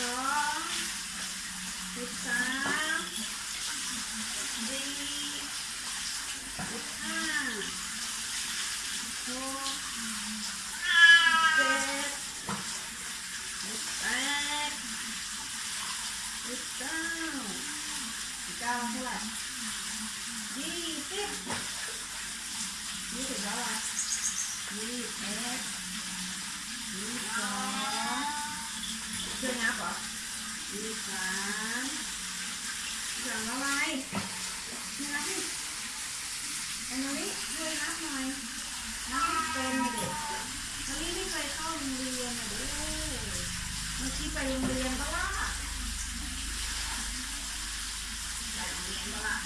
singkong pisang di ikan buket buket pisang pisang pula di tip di bawah di tip มีสามสอมอะไรมารับนี่อันี่ช่วยรับหน่อยรับให้เป็นเด็กอลี่ไม่เคยเข้าโรงเรียนอะเด้อเมื่อกี้ไปโรงเรียนก็ล่ะไปโรงเรียนก็ล่า